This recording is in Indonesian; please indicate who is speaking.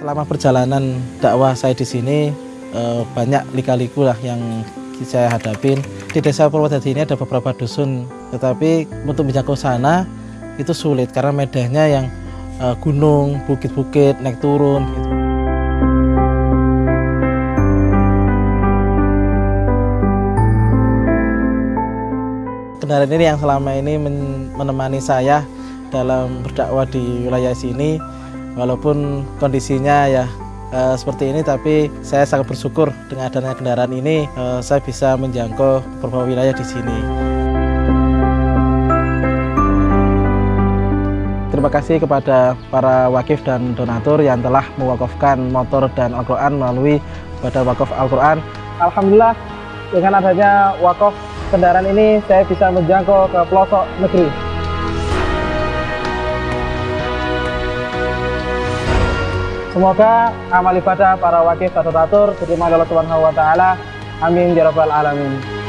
Speaker 1: Selama perjalanan dakwah saya di sini eh, banyak lika-liku lah yang saya hadapin. Di desa Purwodadi ini ada beberapa dusun, tetapi untuk menjangkau sana itu sulit karena medannya yang eh, gunung, bukit-bukit, naik turun. Gitu. Kendaraan ini yang selama ini men- menemani saya dalam berdakwah di wilayah sini, walaupun kondisinya ya eh, seperti ini, tapi saya sangat bersyukur dengan adanya kendaraan ini, eh, saya bisa menjangkau beberapa wilayah di sini. Terima kasih kepada para wakif dan donatur yang telah mewakafkan motor dan Al-Quran melalui Badan Wakaf Al-Quran. Alhamdulillah dengan adanya wakaf kendaraan ini saya bisa menjangkau ke pelosok negeri. Semoga amal ibadah para wakif dan donatur diterima oleh Allah Subhanahu wa taala. Amin ya rabbal alamin.